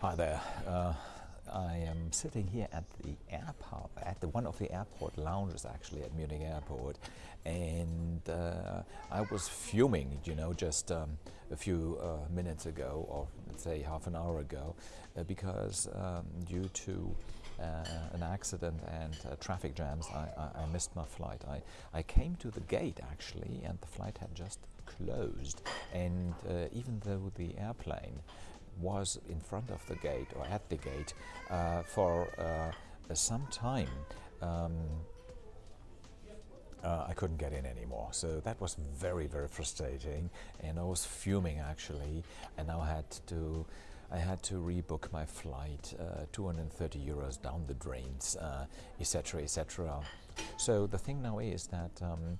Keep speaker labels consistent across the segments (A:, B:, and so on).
A: Hi there. Uh, I am sitting here at the airport, at the one of the airport lounges actually at Munich Airport, and uh, I was fuming, you know, just um, a few uh, minutes ago, or let's say half an hour ago, uh, because um, due to uh, an accident and uh, traffic jams, I, I, I, missed my flight. I, I came to the gate actually, and the flight had just closed, and uh, even though the airplane was in front of the gate or at the gate uh, for uh, some time. Um, uh, I couldn't get in anymore. So that was very, very frustrating, and I was fuming actually. And I had to, I had to rebook my flight, uh, 230 euros down the drains, etc., uh, etc. So the thing now is that. Um,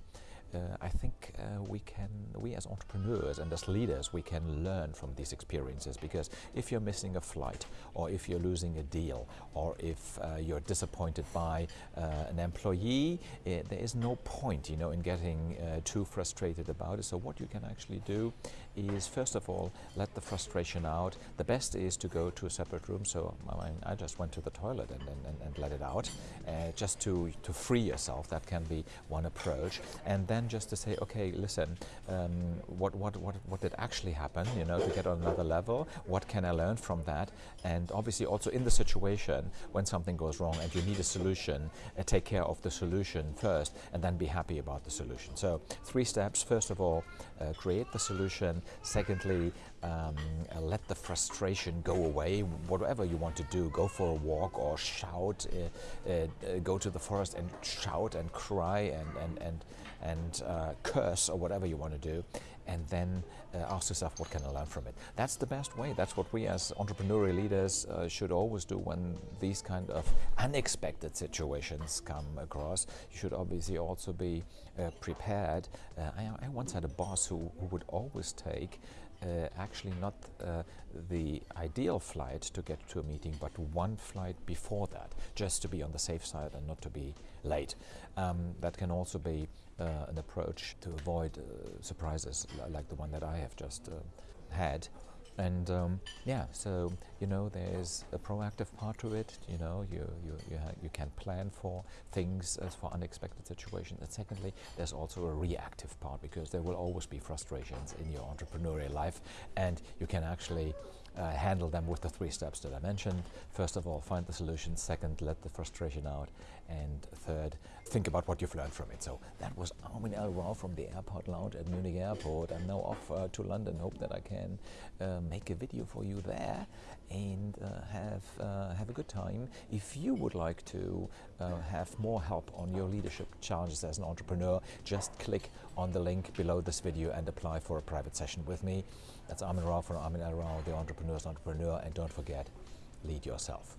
A: uh, I think uh, we can, we as entrepreneurs and as leaders, we can learn from these experiences because if you're missing a flight or if you're losing a deal or if uh, you're disappointed by uh, an employee, eh, there is no point, you know, in getting uh, too frustrated about it. So what you can actually do is first of all, let the frustration out. The best is to go to a separate room. So I, I just went to the toilet and, and, and let it out uh, just to, to free yourself. That can be one approach. And then just to say, okay, listen, um, what, what, what, what did actually happen, you know, to get on another level? What can I learn from that? And obviously also in the situation when something goes wrong and you need a solution, uh, take care of the solution first and then be happy about the solution. So three steps. First of all, uh, create the solution. Secondly, um, uh, let the frustration go away. Whatever you want to do, go for a walk or shout, uh, uh go to the forest and shout and cry and, and, and, and uh, curse or whatever you want to do and then uh, ask yourself what can I learn from it. That's the best way. That's what we as entrepreneurial leaders uh, should always do when these kind of unexpected situations come across. You should obviously also be uh, prepared. Uh, I, I, once had a boss who, who would always take uh, actually not uh, the ideal flight to get to a meeting, but one flight before that, just to be on the safe side and not to be late. Um, that can also be an approach to avoid surprises like the one that I have just uh, had. And um, yeah, so you know, there's a proactive part to it. You know, you you you, you can plan for things as for unexpected situations. And secondly, there's also a reactive part because there will always be frustrations in your entrepreneurial life, and you can actually uh, handle them with the three steps that I mentioned. First of all, find the solution. Second, let the frustration out. And third, think about what you've learned from it. So that was Armin L. Rao from the airport lounge at Munich Airport. I'm now off uh, to London. Hope that I can uh, make a video for you there have, uh, have a good time. If you would like to uh, have more help on your leadership challenges as an entrepreneur, just click on the link below this video and apply for a private session with me. That's Armin Rao from Armin. Rao, the Entrepreneur's Entrepreneur. And don't forget, lead yourself.